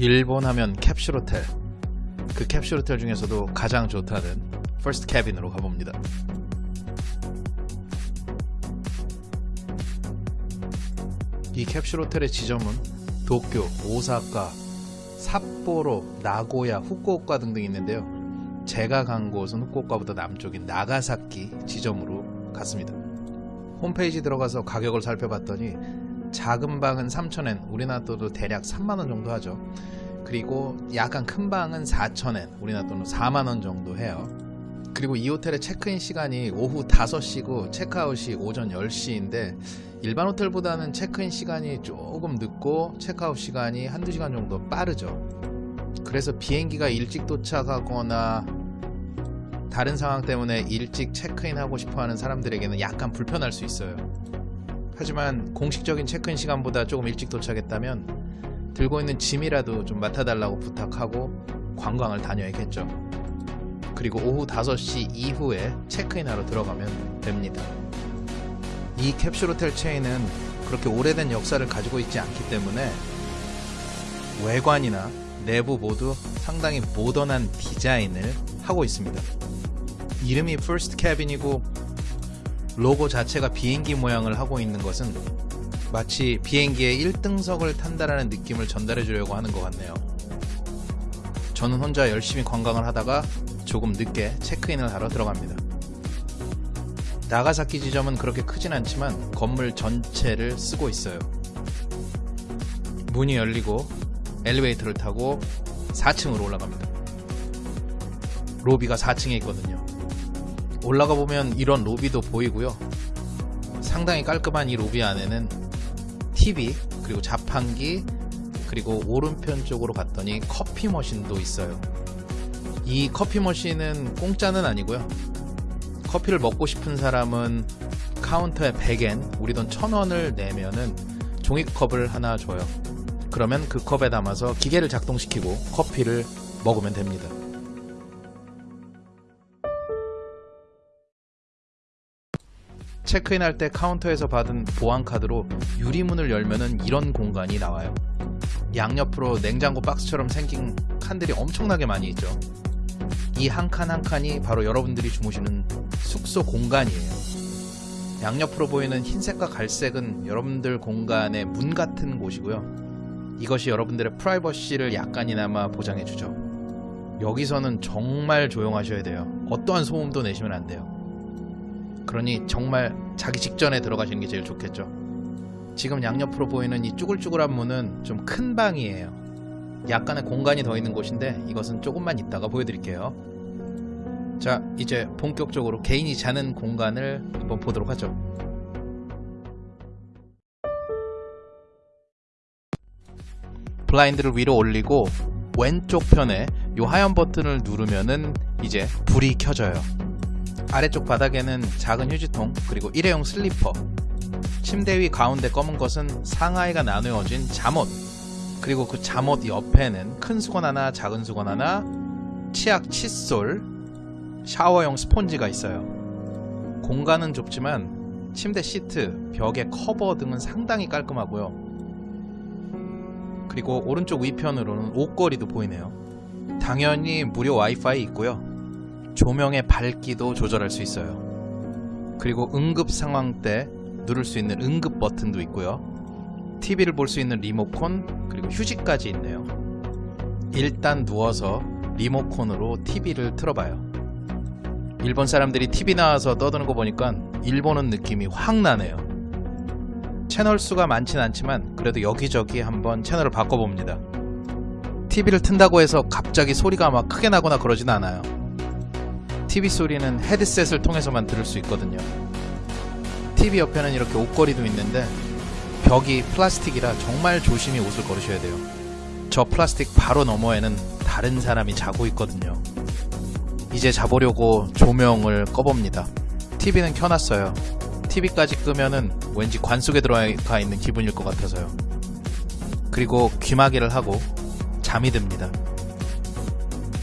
일본 하면 캡슐 호텔. 그 캡슐 호텔 중에서도 가장 좋다는 First Cabin으로 가봅니다. 이 캡슐 호텔의 지점은 도쿄, 오사카, 삿포로, 나고야, 후쿠오카 등등 있는데요. 제가 간 곳은 후쿠오카보다 남쪽인 나가사키 지점으로 갔습니다. 홈페이지 들어가서 가격을 살펴봤더니 작은 방은 3,000엔, 우리나라 돈으로 대략 3만원 정도 하죠. 그리고 약간 큰 방은 4,000엔, 우리나라 돈으로 4만원 정도 해요. 그리고 이 호텔의 체크인 시간이 오후 5시고 체크아웃이 오전 10시인데 일반 호텔보다는 체크인 시간이 조금 늦고 체크아웃 시간이 한두 시간 정도 빠르죠. 그래서 비행기가 일찍 도착하거나 다른 상황 때문에 일찍 체크인하고 싶어 하는 사람들에게는 약간 불편할 수 있어요. 하지만 공식적인 체크인 시간보다 조금 일찍 도착했다면 들고 있는 짐이라도 좀 맡아달라고 부탁하고 관광을 다녀야겠죠. 그리고 오후 5시 이후에 체크인하러 들어가면 됩니다. 이 캡슐 호텔 체인은 그렇게 오래된 역사를 가지고 있지 않기 때문에 외관이나 내부 모두 상당히 모던한 디자인을 하고 있습니다. 이름이 First Cabin이고 로고 자체가 비행기 모양을 하고 있는 것은 마치 비행기의 1등석을 탄다라는 느낌을 전달해 주려고 하는 것 같네요. 저는 혼자 열심히 관광을 하다가 조금 늦게 체크인을 하러 들어갑니다. 나가사키 지점은 그렇게 크진 않지만 건물 전체를 쓰고 있어요. 문이 열리고 엘리베이터를 타고 4층으로 올라갑니다. 로비가 4층에 있거든요. 올라가 보면 이런 로비도 보이고요. 상당히 깔끔한 이 로비 안에는 TV 그리고 자판기 그리고 오른편 쪽으로 갔더니 커피 머신도 있어요. 이 커피 머신은 공짜는 아니고요. 커피를 먹고 싶은 사람은 카운터에 100엔, 우리 돈 1000원을 내면은 종이컵을 하나 줘요. 그러면 그 컵에 담아서 기계를 작동시키고 커피를 먹으면 됩니다. 체크인 할 때 카운터에서 받은 보안 카드로 유리문을 열면은 이런 공간이 나와요. 양옆으로 냉장고 박스처럼 생긴 칸들이 엄청나게 많이 있죠. 이 한칸한 칸이 바로 여러분들이 주무시는 숙소 공간이에요. 양옆으로 보이는 흰색과 갈색은 여러분들 공간의 문 같은 곳이고요. 이것이 여러분들의 프라이버시를 약간이나마 보장해주죠. 여기서는 정말 조용하셔야 돼요. 어떠한 소음도 내시면 안 돼요. 그러니 정말 자기 직전에 들어가시는 게 제일 좋겠죠. 지금 양옆으로 보이는 이 쭈글쭈글한 문은 좀 큰 방이에요. 약간의 공간이 더 있는 곳인데 이것은 조금만 있다가 보여드릴게요. 자, 이제 본격적으로 개인이 자는 공간을 한번 보도록 하죠. 블라인드를 위로 올리고 왼쪽 편에 이 하얀 버튼을 누르면은 이제 불이 켜져요. 아래쪽 바닥에는 작은 휴지통 그리고 일회용 슬리퍼. 침대 위 가운데 검은 것은 상하이가 나누어진 잠옷. 그리고 그 잠옷 옆에는 큰 수건 하나 작은 수건 하나 치약 칫솔 샤워용 스폰지가 있어요. 공간은 좁지만 침대 시트, 벽의 커버 등은 상당히 깔끔하고요. 그리고 오른쪽 위편으로는 옷걸이도 보이네요. 당연히 무료 와이파이 있고요 조명의 밝기도 조절할 수 있어요. 그리고 응급 상황 때 누를 수 있는 응급 버튼도 있고요. TV를 볼 수 있는 리모콘 그리고 휴지까지 있네요. 일단 누워서 리모콘으로 TV를 틀어봐요. 일본 사람들이 TV 나와서 떠드는 거 보니까 일본 은 느낌이 확 나네요. 채널 수가 많진 않지만 그래도 여기저기 한번 채널을 바꿔봅니다. TV를 튼다고 해서 갑자기 소리가 막 크게 나거나 그러진 않아요. TV 소리는 헤드셋을 통해서만 들을 수 있거든요. TV 옆에는 이렇게 옷걸이도 있는데 벽이 플라스틱이라 정말 조심히 옷을 걸으셔야 돼요. 저 플라스틱 바로 너머에는 다른 사람이 자고 있거든요. 이제 자보려고 조명을 꺼봅니다. TV는 켜놨어요. TV까지 끄면은 왠지 관 속에 들어가 있는 기분일 것 같아서요. 그리고 귀마개를 하고 잠이 듭니다.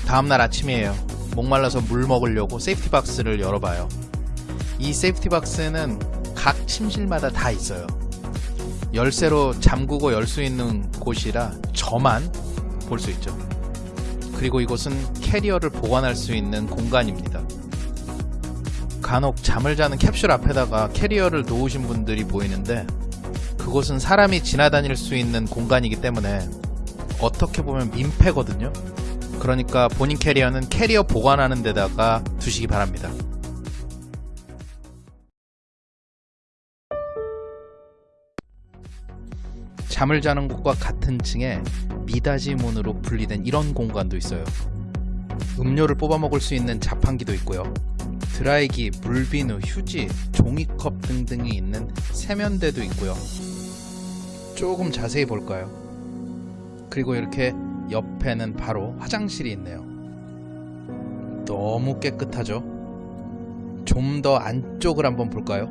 다음날 아침이에요. 목말라서 물 먹으려고 safety box를 열어봐요. 이 safety box는 각 침실마다 다 있어요. 열쇠로 잠그고 열 수 있는 곳이라 저만 볼 수 있죠. 그리고 이곳은 캐리어를 보관할 수 있는 공간입니다. 간혹 잠을 자는 캡슐 앞에다가 캐리어를 놓으신 분들이 보이는데 그곳은 사람이 지나다닐 수 있는 공간이기 때문에 어떻게 보면 민폐거든요. 그러니까 본인 캐리어는 캐리어 보관하는 데다가 두시기 바랍니다. 잠을 자는 곳과 같은 층에 미닫이 문으로 분리된 이런 공간도 있어요. 음료를 뽑아 먹을 수 있는 자판기도 있고요. 드라이기, 물비누, 휴지, 종이컵 등등이 있는 세면대도 있고요. 조금 자세히 볼까요? 그리고 이렇게 옆에는 바로 화장실이 있네요. 너무 깨끗하죠? 좀 더 안쪽을 한번 볼까요?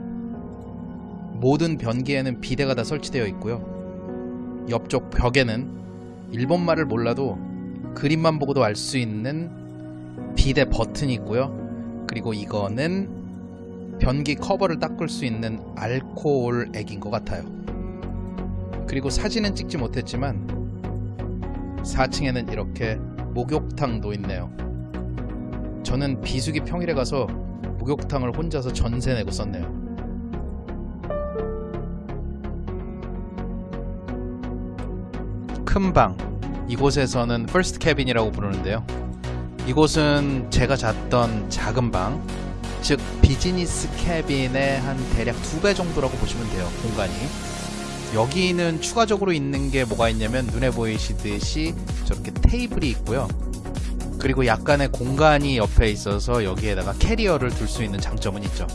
모든 변기에는 비데가 다 설치되어 있고요. 옆쪽 벽에는 일본말을 몰라도 그림만 보고도 알 수 있는 비데 버튼이 있고요. 그리고 이거는 변기 커버를 닦을 수 있는 알코올 액인 것 같아요. 그리고 사진은 찍지 못했지만 4층에는 이렇게 목욕탕도 있네요. 저는 비수기 평일에 가서 목욕탕을 혼자서 전세 내고 썼네요. 큰 방. 이곳에서는 first cabin이라고 부르는데요. 이곳은 제가 잤던 작은 방, 즉 business cabin의 한 대략 두 배 정도라고 보시면 돼요. 공간이. 여기는 추가적으로 있는 게 뭐가 있냐면 눈에 보이시듯이 저렇게 테이블이 있고요. 그리고 약간의 공간이 옆에 있어서 여기에다가 캐리어를 둘 수 있는 장점은 있죠.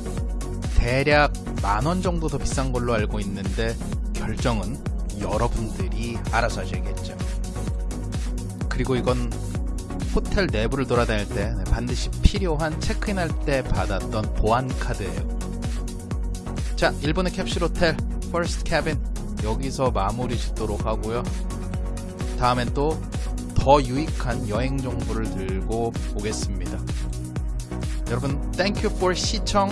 대략 만 원 정도 더 비싼 걸로 알고 있는데 결정은 여러분들이 알아서 하셔야겠죠. 그리고 이건 호텔 내부를 돌아다닐 때 반드시 필요한 체크인할 때 받았던 보안 카드예요. 자, 일본의 캡슐 호텔 First Cabin 여기서 마무리 짓도록 하고요. 다음엔 또 더 유익한 여행 정보를 들고 오겠습니다. 여러분, 땡큐 for 시청